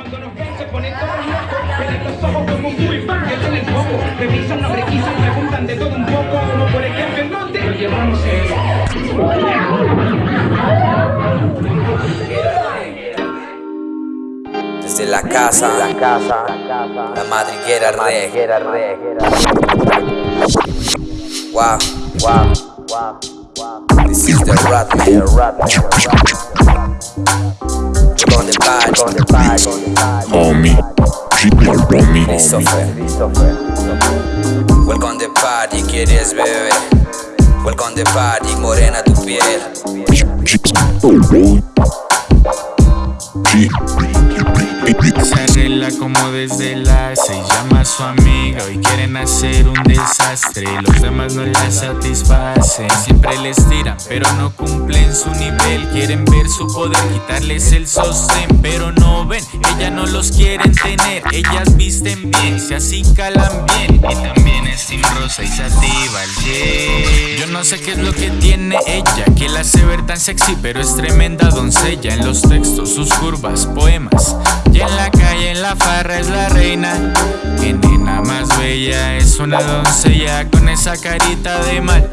Cuando nos ven se ponen todos locos. Ven los ojos como un el foco Revisan, no requisan, preguntan de todo un poco Como por ejemplo el monte Lo llevamos Desde la casa, la casa, la madriguera re. Wow, wow, wow, wow. This is the rat the con the homie. Christopher. Welcome the party, ¿quieres beber? Welcome the party, morena tu piel. Como desde la se llama a su amiga y quieren hacer un desastre Los demás no la satisfacen Siempre les tiran pero no cumplen su nivel Quieren ver su poder, quitarles el sostén Pero no ven, ellas no los quieren tener Ellas visten bien, se así calan bien Y también es rosa y sativa el Yo no sé qué es lo que tiene ella Que la hace ver tan sexy pero es tremenda doncella En los textos, sus curvas, poemas y en la en la farra es la reina. Que nena más bella Es una doncella con esa carita de mal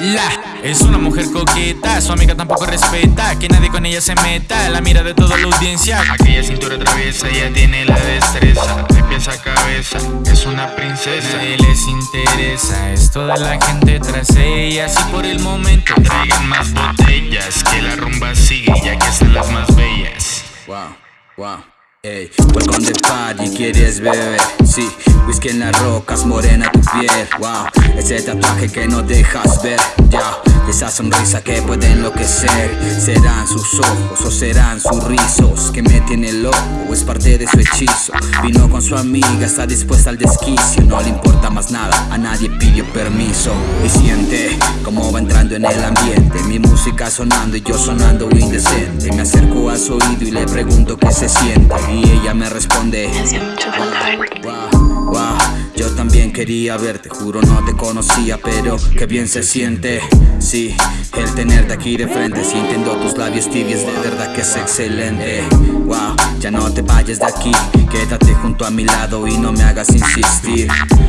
mirarla Es una mujer coqueta, su amiga tampoco respeta Que nadie con ella se meta, la mira de toda la audiencia. Aquella cintura traviesa, ella tiene la destreza De pies a cabeza, es una princesa. Nadie les interesa, es toda la gente tras ella Así por el momento traigan más botellas Que la rumba sigue, ya que están las más bellas. Wow, wow Ey, welcome the party, ¿quieres beber? Sí, whisky en las rocas, morena tu piel Wow, ese tatuaje que no dejas ver Ya, esa sonrisa que puede enloquecer. Serán sus ojos o serán sus rizos Que me tiene loco. O es parte de su hechizo. Vino con su amiga, está dispuesta al desquicio. No le importa más nada, a nadie pidió permiso. Y siente como va entrando en el ambiente. Mi música sonando y yo sonando indecente. Me acerco a su oído y le pregunto qué se siente. Y ella me responde wow, wow, Yo también quería verte, juro no te conocía Pero qué bien se siente Sí, el tenerte aquí de frente Sintiendo tus labios tibios, de verdad que es excelente Wow, ya no te vayas de aquí Quédate junto a mi lado y no me hagas insistir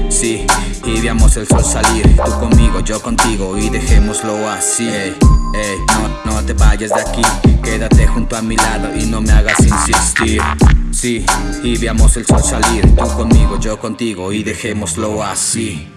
Sí, y veamos el sol salir Tú conmigo, yo contigo y dejémoslo así Ey, ey, no, no te vayas de aquí Quédate junto a mi lado y no me hagas insistir Sí, y veamos el sol salir. Tú conmigo, yo contigo y dejémoslo así